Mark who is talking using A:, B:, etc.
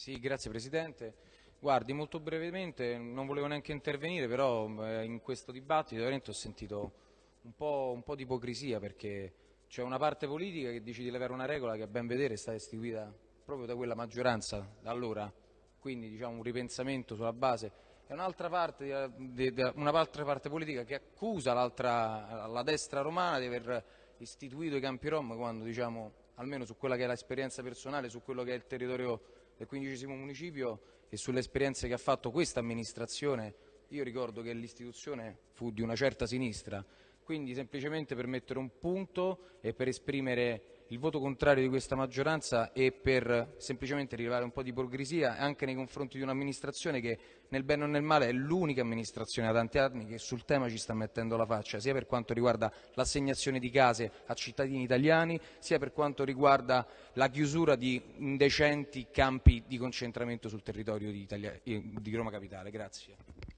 A: Sì, grazie Presidente. Guardi, molto brevemente, non volevo neanche intervenire, però eh, in questo dibattito veramente ho sentito un po', un po' di ipocrisia perché c'è una parte politica che dice di levare una regola che a ben vedere è stata istituita proprio da quella maggioranza da allora, quindi diciamo un ripensamento sulla base, e un'altra parte, di, un'altra parte politica che accusa la destra romana di aver istituito i campi rom quando diciamo almeno su quella che è l'esperienza personale, su quello che è il territorio del quindicesimo municipio e sulle esperienze che ha fatto questa amministrazione, io ricordo che l'istituzione fu di una certa sinistra, quindi semplicemente per mettere un punto e per esprimere il voto contrario di questa maggioranza e per semplicemente rilevare un po' di ipocrisia anche nei confronti di un'amministrazione che nel bene o nel male è l'unica amministrazione da tanti anni che sul tema ci sta mettendo la faccia, sia per quanto riguarda l'assegnazione di case a cittadini italiani, sia per quanto riguarda la chiusura di indecenti campi di concentramento sul territorio di, Italia, di Roma Capitale. Grazie.